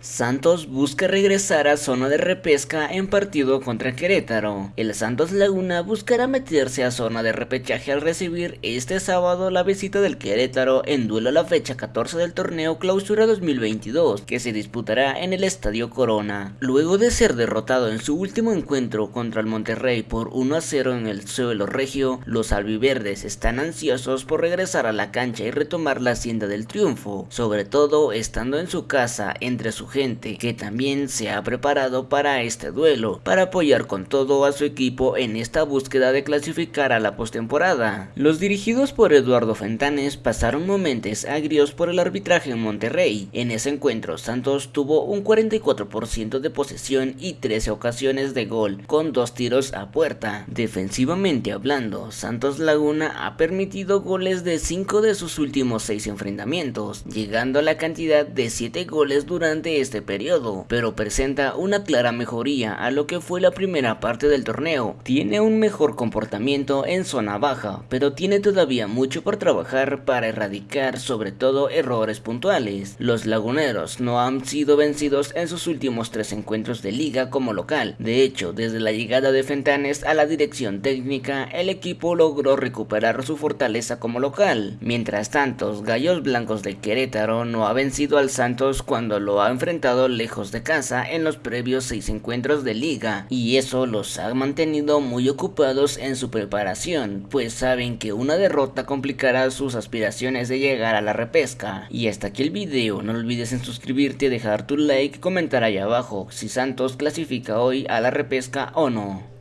Santos busca regresar a zona de repesca en partido contra Querétaro. El Santos Laguna buscará meterse a zona de repechaje al recibir este sábado la visita del Querétaro en duelo a la fecha 14 del torneo Clausura 2022 que se disputará en el Estadio Corona. Luego de ser derrotado en su último encuentro contra el Monterrey por 1 a 0 en el suelo regio, los albiverdes están ansiosos por regresar a la cancha y retomar la hacienda del triunfo, sobre todo estando en su casa entre su gente que también se ha preparado para este duelo, para apoyar con todo a su equipo en esta búsqueda de clasificar a la postemporada. Los dirigidos por Eduardo Fentanes pasaron momentos agrios por el arbitraje en Monterrey. En ese encuentro Santos tuvo un 44% de posesión y 13 ocasiones de gol, con dos tiros a puerta. Defensivamente hablando, Santos Laguna ha permitido goles de 5 de sus últimos 6 enfrentamientos, llegando a la cantidad de 7 goles durante este periodo, pero presenta una clara mejoría a lo que fue la primera parte del torneo. Tiene un mejor comportamiento en zona baja, pero tiene todavía mucho por trabajar para erradicar sobre todo errores puntuales. Los laguneros no han sido vencidos en sus últimos tres encuentros de liga como local. De hecho, desde la llegada de Fentanes a la dirección técnica, el equipo logró recuperar su fortaleza como local. Mientras tanto, Gallos Blancos de Querétaro no ha vencido al Santos cuando lo ha enfrentado lejos de casa en los previos seis encuentros de liga y eso los ha mantenido muy ocupados en su preparación, pues saben que una derrota complicará sus aspiraciones de llegar a la repesca. Y hasta aquí el video, no olvides en suscribirte, dejar tu like y comentar ahí abajo si Santos clasifica hoy a la repesca o no.